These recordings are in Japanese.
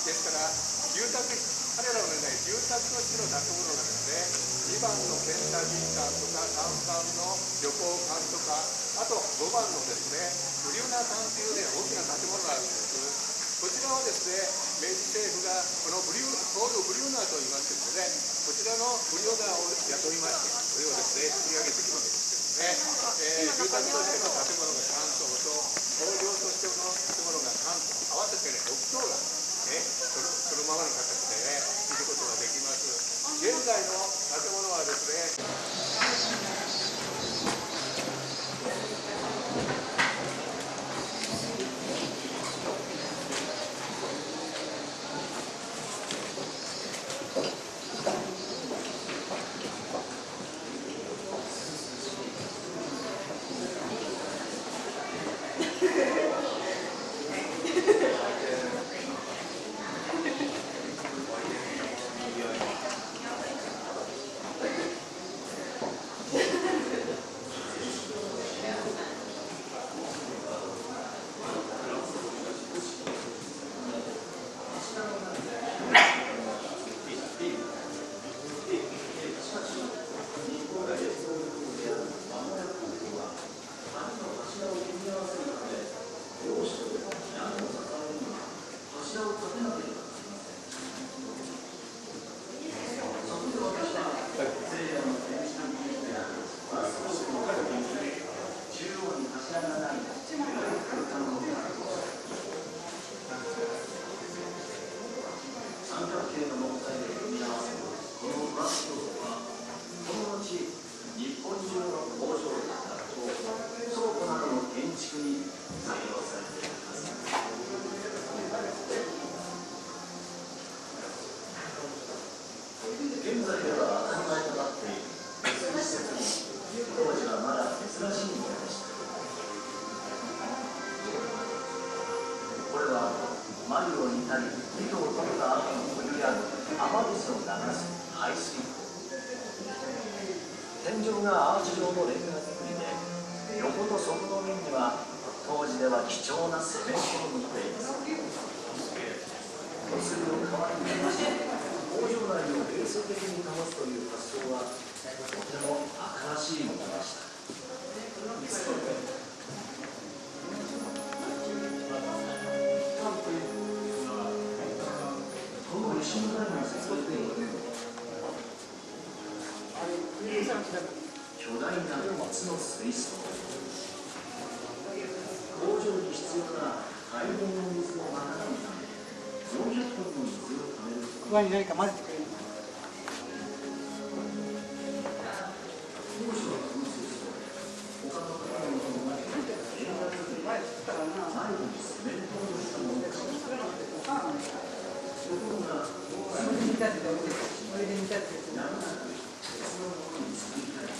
ですから住宅彼らのね住宅としての建物がですね2番のケンタジー館とか3番の旅行館とかあと5番のですねブリュナー館というね大きな建物があるんです。こちらはですね明治政府がこのブリューポール・ブリューナーと言いますけどねこちらのブリューナーを雇いましてこれをですね作り上げてきたわけですけどね、えー、住宅としての建物が3棟と工業としての建物が3棟合わせてね6棟がねそのそのままの形でね見ることができます。現在の建物はですね貴重なセメントを塗っています手すりを代わりにして工場内を冷静的に保つという発想はとても新しいものでしたこの石の台の設計巨大な鉄の水槽工場に必要な大量の水を賄うため400トンの水を貯めること上に何か混ぜてくれる当初はこの水槽他の建物と同じくレンガ造りで前作ったからな最後にセメントを塗ったものでしたところがそれで見たってダメですそれで見たってやむなく別のものに作り変えて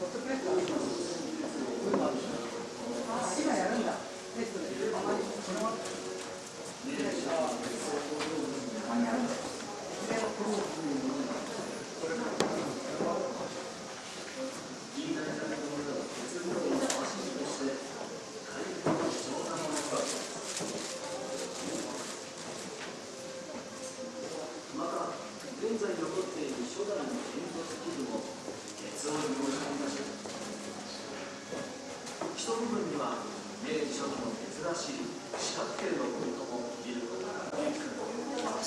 ホットプレスだ今やるんだテストであまりそのままたまにやるんだそれをこう言い換えられたものを鉄分をマシンとして大変貴重なものだまた現在残っている初代の煙突器具も鉄を利用していました一部分には明治初期の珍しい四角形のボルトも見ることができる明治静止を受けた日本の人々は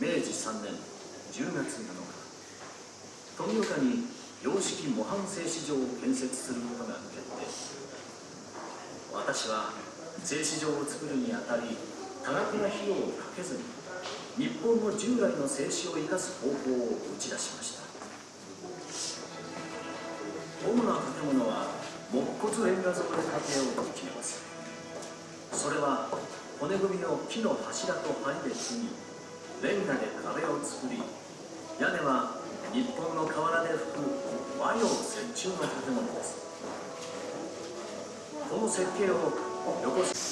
明治3年10月7日、富岡に洋式模範製糸場を建設することが決定。私は製糸場を作るにあたり、多額な費用をかけずに、日本の従来の製糸を生かす方法を打ち出しました。主な建物は木骨レンガ造で建てようと決めますそれは骨組みを木の柱と梁で継ぎレンガで壁を作り屋根は日本の瓦で吹く和洋折衷の建物です。この設計を横須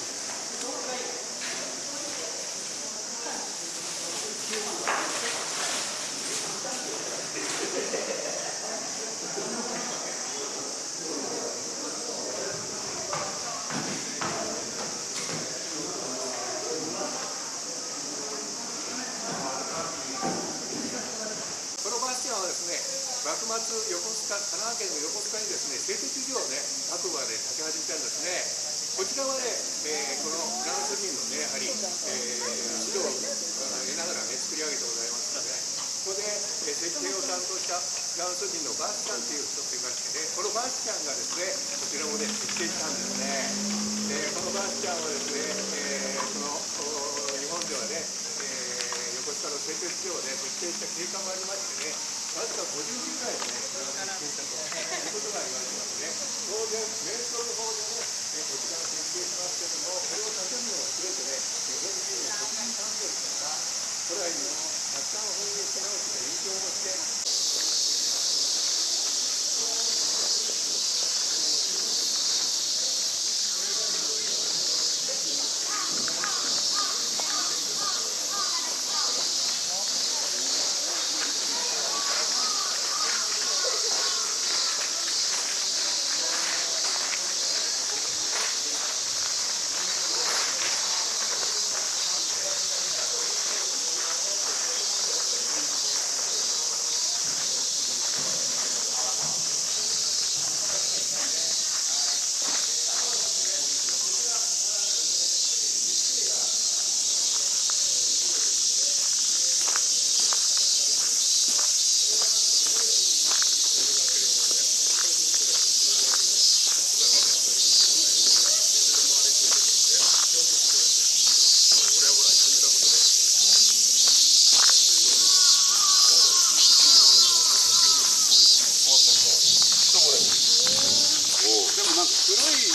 このバスティアンはですね、末横須賀、神奈川県の横須賀にですね、製鉄所をね、白馬で建て始めたんですね。こちらはね、えーこのフランス人のね、やはり、えー指導を得ながらね、作り上げてございますので、ここで、えー設計を担当したフランス人のバースチャンという人がいましてね、このバースチャンがですね、こちらもね、設計したんですね。でこのバースチャンはですね、えーこの日本ではね、えー横須賀の製鉄所をね、設計した経過もありましてね、わずか50人ぐらいでね、これを設計したということが言われてますね。当然、瞑想の方でね、えこちらを設計しますけども、これを建物を全てね、日本人の国民産業ですから、古来のたくさんを翻訳し直して、印象をして、でも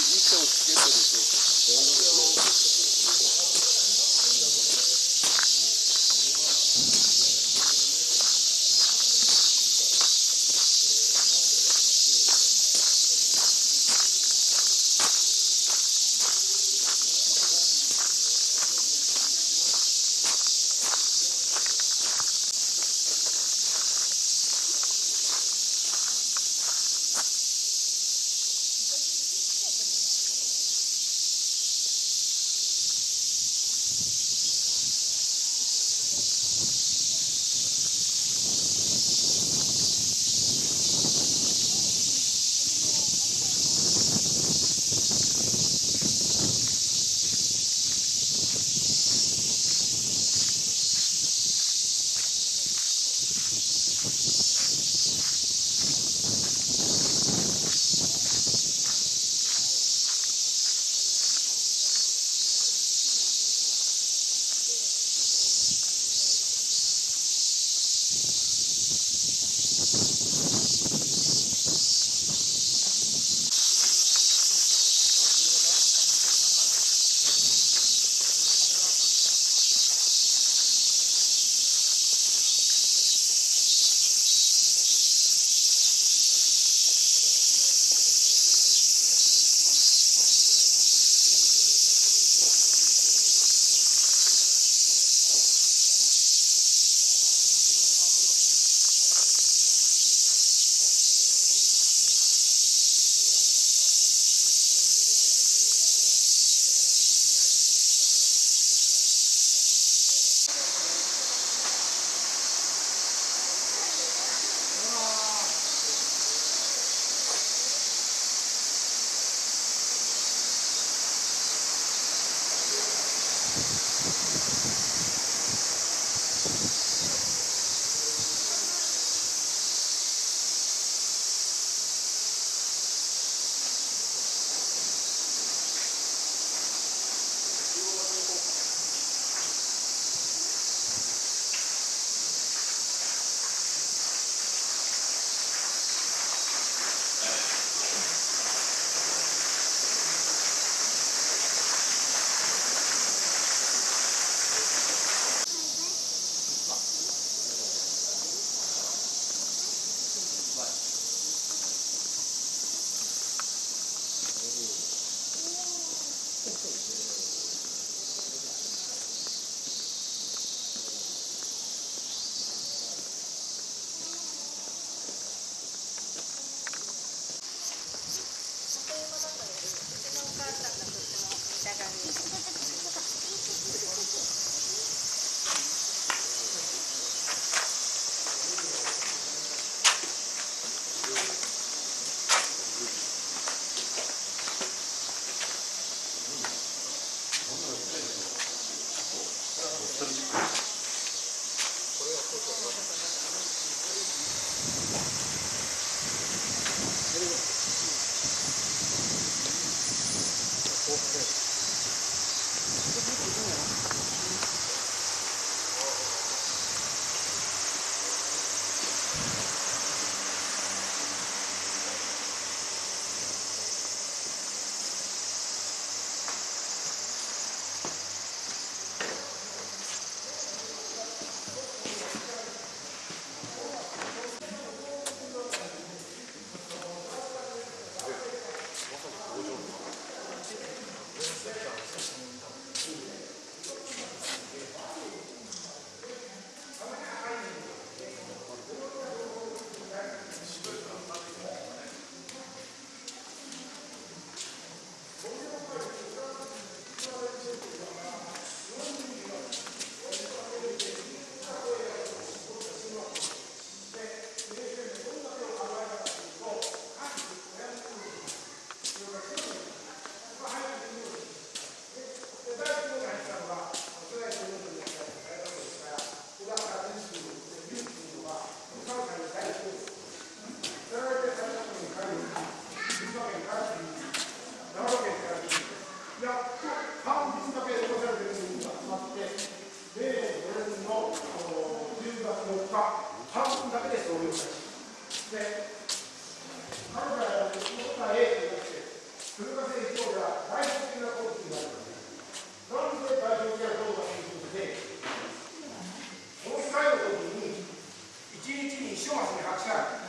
な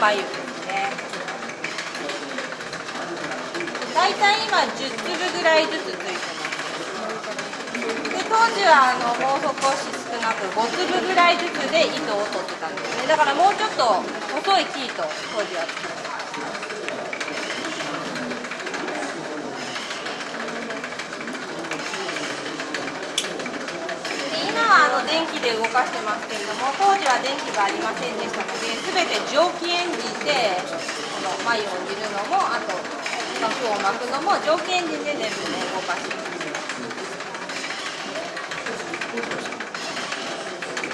眉ですね大体今10粒ぐらいずつついてますで当時はあのもう少し少なく5粒ぐらいずつで糸を取ってたんですねだからもうちょっと細い生糸当時は作ってましたで今はあの電気で動かしてますけれども当時は電気がありませんでしたので蒸気エンジンでこの繭を煮るのもあと膜を巻くのも条件時で全部ね動かしてます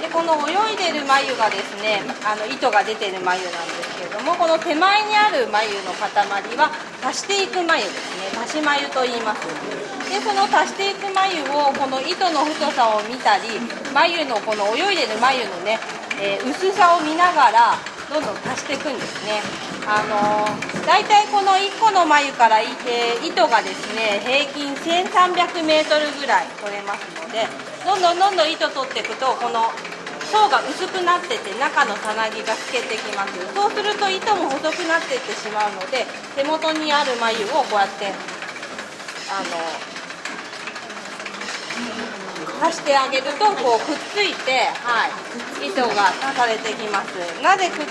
でこの泳いでる眉がですねあの糸が出てる眉なんですけれどもこの手前にある眉の塊は足していく眉ですね。足し眉と言います。でその足していく眉をこの糸の太さを見たり眉のこの泳いでる眉のね、えー薄さを見ながらどんどん足していくんですね。あのー、大体この1個の眉から、えー糸がですね平均1300メートルぐらい取れますのでどんどんどんどん糸取っていくとこの層が薄くなってて中のさなぎが透けてきます。そうすると糸も細くなっていってしまうので手元にある眉をこうやってあの足してあげるとこうくっついて、はい、糸が足されてきます。なぜくっ